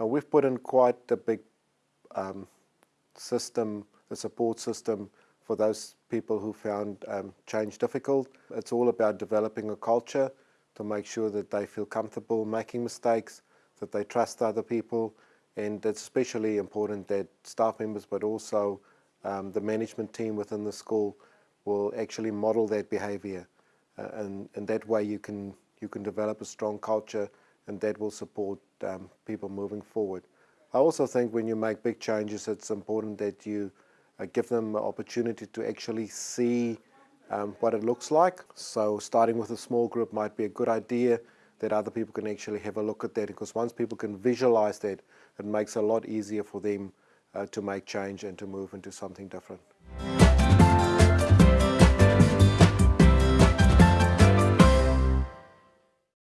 Uh, we've put in quite a big um, system, a support system for those people who found um, change difficult. It's all about developing a culture to make sure that they feel comfortable making mistakes, that they trust other people, and it's especially important that staff members but also um, the management team within the school will actually model that behavior. Uh, and, and that way you can, you can develop a strong culture and that will support um, people moving forward. I also think when you make big changes, it's important that you uh, give them an opportunity to actually see um, what it looks like. So starting with a small group might be a good idea that other people can actually have a look at that because once people can visualize that, it makes it a lot easier for them uh, to make change and to move into something different.